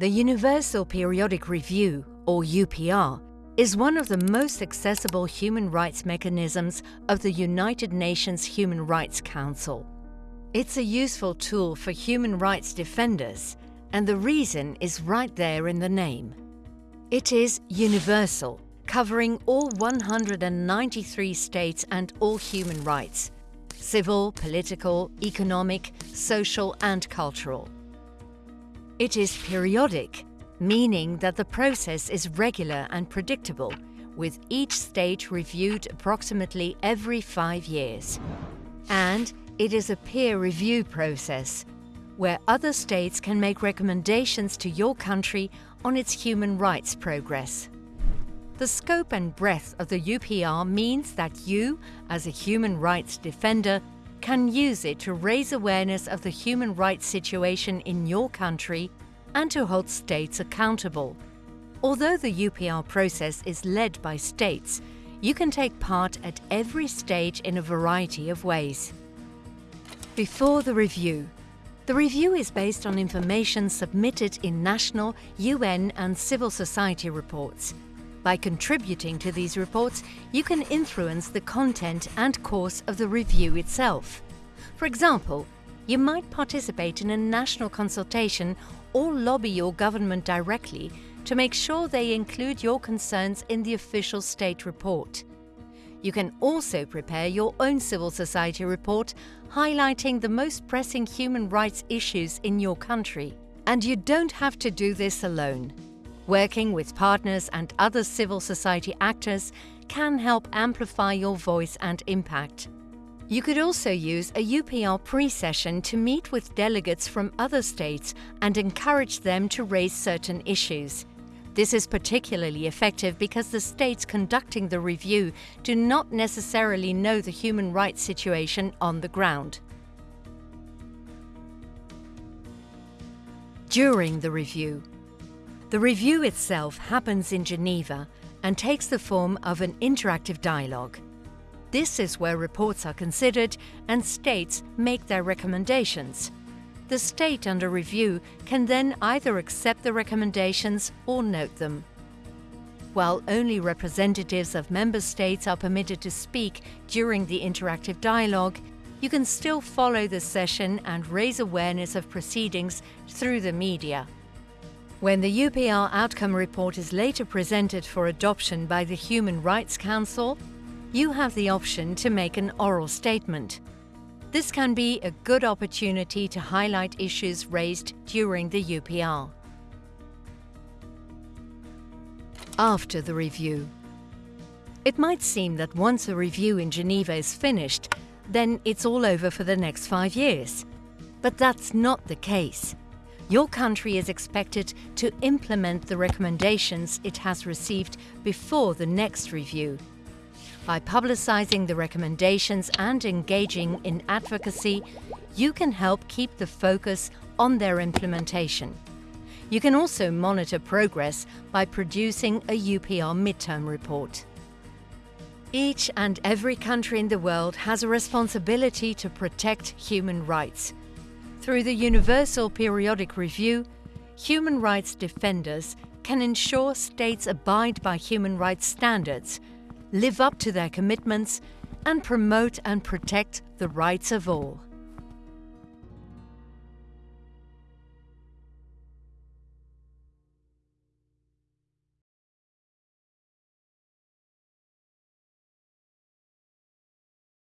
The Universal Periodic Review, or UPR, is one of the most accessible human rights mechanisms of the United Nations Human Rights Council. It's a useful tool for human rights defenders, and the reason is right there in the name. It is universal, covering all 193 states and all human rights, civil, political, economic, social and cultural. It is periodic, meaning that the process is regular and predictable, with each stage reviewed approximately every five years. And it is a peer review process, where other states can make recommendations to your country on its human rights progress. The scope and breadth of the UPR means that you, as a human rights defender, can use it to raise awareness of the human rights situation in your country and to hold states accountable. Although the UPR process is led by states, you can take part at every stage in a variety of ways. Before the review. The review is based on information submitted in national, UN and civil society reports. By contributing to these reports, you can influence the content and course of the review itself. For example, you might participate in a national consultation or lobby your government directly to make sure they include your concerns in the official state report. You can also prepare your own civil society report highlighting the most pressing human rights issues in your country. And you don't have to do this alone. Working with partners and other civil society actors can help amplify your voice and impact. You could also use a UPR pre-session to meet with delegates from other states and encourage them to raise certain issues. This is particularly effective because the states conducting the review do not necessarily know the human rights situation on the ground. During the review The review itself happens in Geneva and takes the form of an interactive dialogue. This is where reports are considered and states make their recommendations. The state under review can then either accept the recommendations or note them. While only representatives of member states are permitted to speak during the interactive dialogue, you can still follow the session and raise awareness of proceedings through the media. When the UPR outcome report is later presented for adoption by the Human Rights Council, you have the option to make an oral statement. This can be a good opportunity to highlight issues raised during the UPR. After the review. It might seem that once a review in Geneva is finished, then it's all over for the next five years. But that's not the case. Your country is expected to implement the recommendations it has received before the next review by publicizing the recommendations and engaging in advocacy, you can help keep the focus on their implementation. You can also monitor progress by producing a UPR midterm report. Each and every country in the world has a responsibility to protect human rights. Through the Universal Periodic Review, human rights defenders can ensure states abide by human rights standards live up to their commitments and promote and protect the rights of all.